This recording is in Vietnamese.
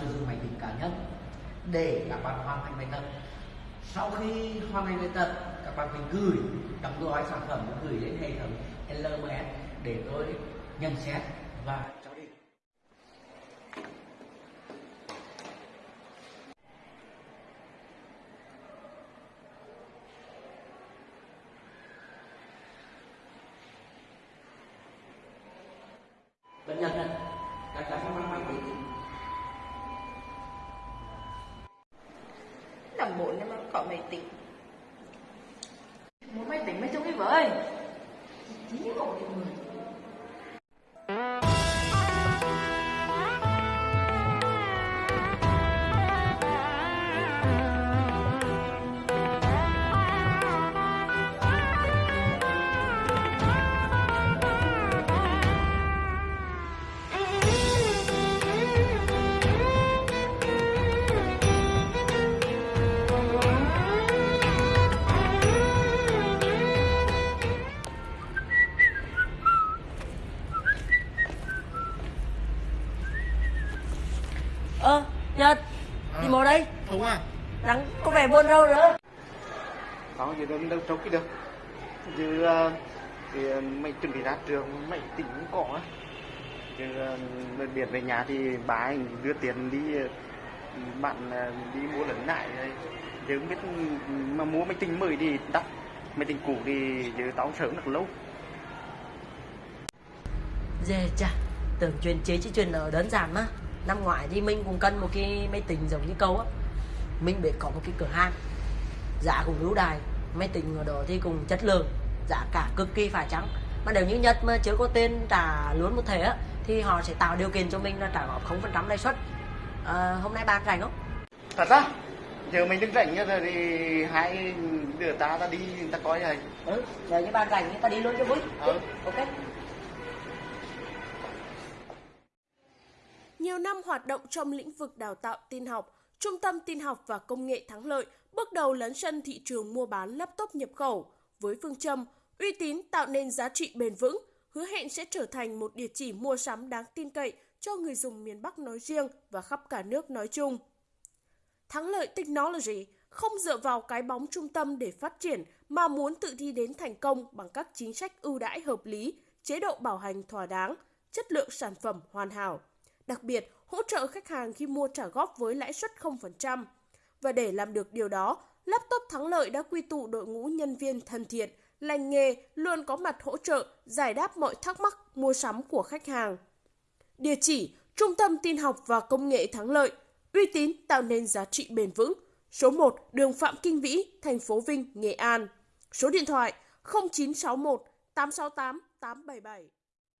sử dụng máy tính cá nhân để các bạn hoàn thành bài tập. Sau khi hoàn thành bài tập các bạn phải gửi đóng gói sản phẩm gửi đến hệ thống LMS để tôi nhận xét và cho đi. Bệnh nhân này, các cháu phải mang máy tính. Làm bộ nhưng mà có máy tính muốn máy tính mới trong cái vợ ơi Chỉ hộ người Ơ, Nhật, đi mò đây, Không à? đang có vẻ buồn rầu nữa. Không, giờ đâu, đâu trông cái được. Chứ uh, thì ờ, mày chuẩn bị ra trường mày tỉnh cũng có á. Chứ uh, biệt về nhà thì bà anh đưa tiền đi ờ, bạn ờ, đi mua lần lại Chứ biết mà mua máy tính mới thì đắt. Máy tính cũ thì giờ tao sớm được lâu. Dè chà, tưởng chuyện chế chứ chuyện ở đơn giản mà. Năm ngoái thì mình cũng cần một cái máy tính giống như câu á. Mình biết có một cái cửa hàng, giá cũng ưu đài, máy tính ở đó thì cũng chất lượng, giá cả cực kỳ phải chăng. Mà nếu như Nhật mà chưa có tên trả luôn một thể á, thì họ sẽ tạo điều kiện cho mình là trả góp 0% lãi suất. À, hôm nay bạn rảnh không? Thật ra giờ mình đứng rảnh rồi thì hai đứa ta ta đi ta coi rồi Ừ, nếu như bạn rảnh ta đi luôn cho vui. Ừ. năm hoạt động trong lĩnh vực đào tạo tin học, Trung tâm Tin học và Công nghệ Thắng Lợi bước đầu lấn sân thị trường mua bán laptop nhập khẩu với phương châm uy tín tạo nên giá trị bền vững, hứa hẹn sẽ trở thành một địa chỉ mua sắm đáng tin cậy cho người dùng miền Bắc nói riêng và khắp cả nước nói chung. Thắng lợi Technology không dựa vào cái bóng trung tâm để phát triển mà muốn tự đi đến thành công bằng các chính sách ưu đãi hợp lý, chế độ bảo hành thỏa đáng, chất lượng sản phẩm hoàn hảo. Đặc biệt, hỗ trợ khách hàng khi mua trả góp với lãi suất 0%. Và để làm được điều đó, Laptop Thắng Lợi đã quy tụ đội ngũ nhân viên thân thiện, lành nghề, luôn có mặt hỗ trợ, giải đáp mọi thắc mắc mua sắm của khách hàng. Địa chỉ Trung tâm Tin học và Công nghệ Thắng Lợi, uy tín tạo nên giá trị bền vững. Số 1, đường Phạm Kinh Vĩ, thành phố Vinh, Nghệ An. Số điện thoại 0961 868 877.